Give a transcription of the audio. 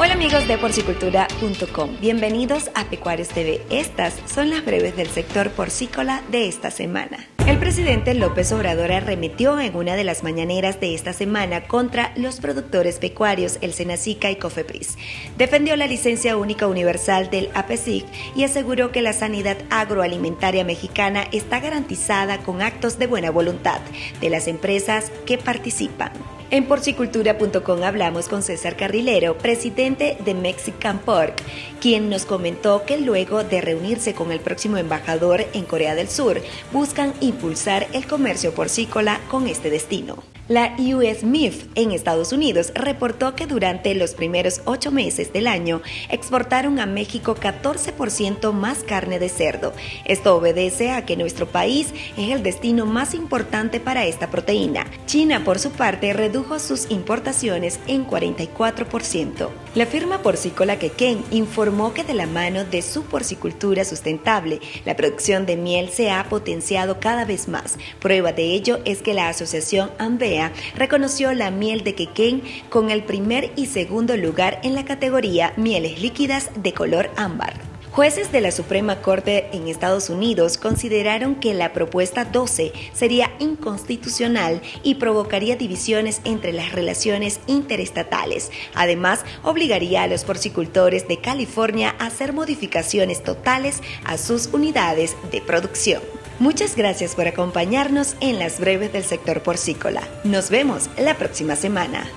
Hola amigos de porcicultura.com, bienvenidos a Pecuarios TV. Estas son las breves del sector porcícola de esta semana. El presidente López Obrador arremetió en una de las mañaneras de esta semana contra los productores pecuarios, el Senacica y Cofepris. Defendió la licencia única universal del APESIC y aseguró que la sanidad agroalimentaria mexicana está garantizada con actos de buena voluntad de las empresas que participan. En porcicultura.com hablamos con César Carrilero, presidente de Mexican Pork, quien nos comentó que luego de reunirse con el próximo embajador en Corea del Sur, buscan impulsar el comercio porcícola con este destino. La US MIF en Estados Unidos reportó que durante los primeros ocho meses del año exportaron a México 14% más carne de cerdo. Esto obedece a que nuestro país es el destino más importante para esta proteína. China, por su parte, redujo sus importaciones en 44%. La firma porcícola Quequén informó que de la mano de su porcicultura sustentable, la producción de miel se ha potenciado cada vez más. Prueba de ello es que la asociación Reconoció la miel de Quequén con el primer y segundo lugar en la categoría mieles líquidas de color ámbar. Jueces de la Suprema Corte en Estados Unidos consideraron que la propuesta 12 sería inconstitucional y provocaría divisiones entre las relaciones interestatales. Además, obligaría a los porcicultores de California a hacer modificaciones totales a sus unidades de producción. Muchas gracias por acompañarnos en las breves del sector porcícola. Nos vemos la próxima semana.